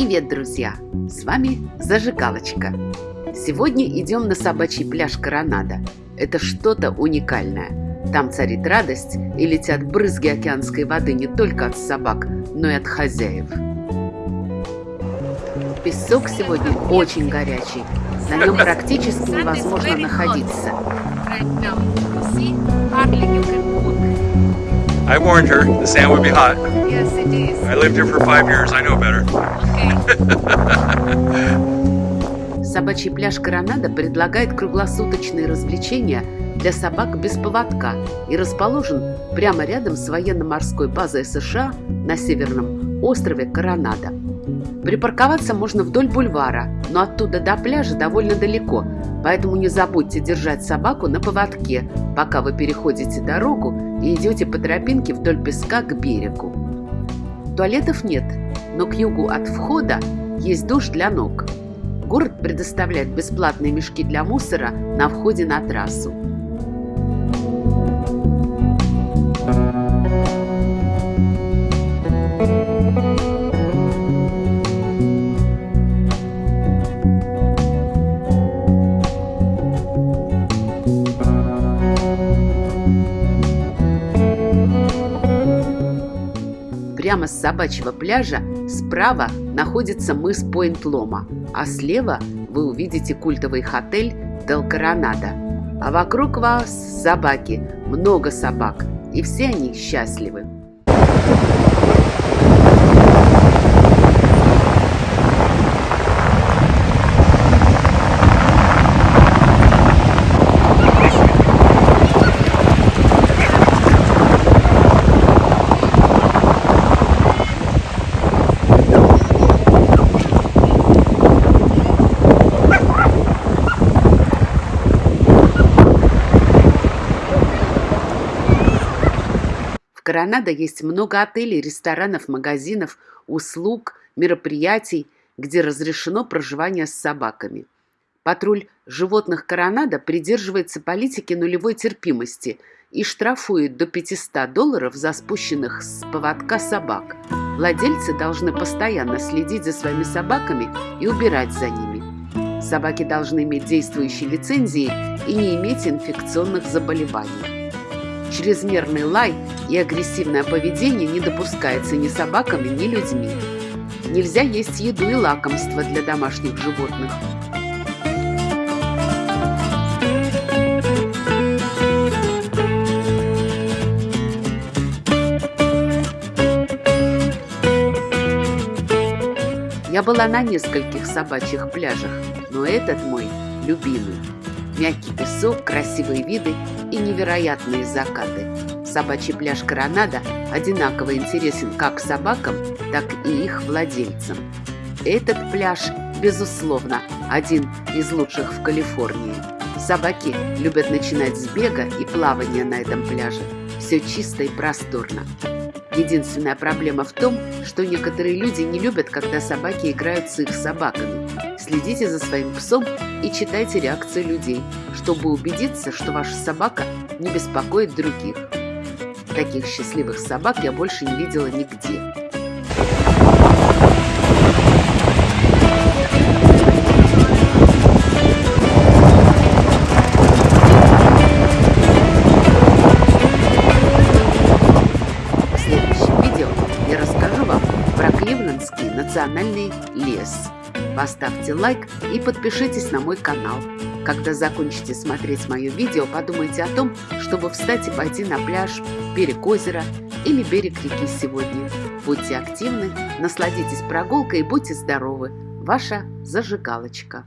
Привет, друзья! С вами Зажигалочка. Сегодня идем на собачий пляж Коронада. Это что-то уникальное. Там царит радость и летят брызги океанской воды не только от собак, но и от хозяев. Песок сегодня очень горячий. На нем практически невозможно находиться. I warned her the sand would be hot. Yes, it is. I lived here for five years. I know better. Okay. Собачий пляж Коронада предлагает круглосуточные развлечения для собак без поводка и расположен прямо рядом с военно-морской базой США на северном острове Коронада. Припарковаться можно вдоль бульвара, но оттуда до пляжа довольно далеко, поэтому не забудьте держать собаку на поводке, пока вы переходите дорогу и идете по тропинке вдоль песка к берегу. Туалетов нет, но к югу от входа есть душ для ног. Город предоставляет бесплатные мешки для мусора на входе на трассу. Прямо с собачьего пляжа справа находится мыс Пойнт-Лома, а слева вы увидите культовый отель Дел Коронада. А вокруг вас собаки, много собак, и все они счастливы. Коронадо есть много отелей, ресторанов, магазинов, услуг, мероприятий, где разрешено проживание с собаками. Патруль животных Коронадо придерживается политики нулевой терпимости и штрафует до 500 долларов за спущенных с поводка собак. Владельцы должны постоянно следить за своими собаками и убирать за ними. Собаки должны иметь действующие лицензии и не иметь инфекционных заболеваний. Чрезмерный лай и агрессивное поведение не допускается ни собаками, ни людьми. Нельзя есть еду и лакомства для домашних животных. Я была на нескольких собачьих пляжах, но этот мой любимый. Мягкий песок, красивые виды и невероятные закаты. Собачий пляж Коронада одинаково интересен как собакам, так и их владельцам. Этот пляж, безусловно, один из лучших в Калифорнии. Собаки любят начинать с бега и плавания на этом пляже. Все чисто и просторно. Единственная проблема в том, что некоторые люди не любят, когда собаки играют с их собаками. Следите за своим псом и читайте реакции людей, чтобы убедиться, что ваша собака не беспокоит других. Таких счастливых собак я больше не видела нигде. В следующем видео я расскажу вам про Кливлендский национальный лес. Поставьте лайк и подпишитесь на мой канал. Когда закончите смотреть мое видео, подумайте о том, чтобы встать и пойти на пляж, берег озера или берег реки сегодня. Будьте активны, насладитесь прогулкой и будьте здоровы. Ваша зажигалочка.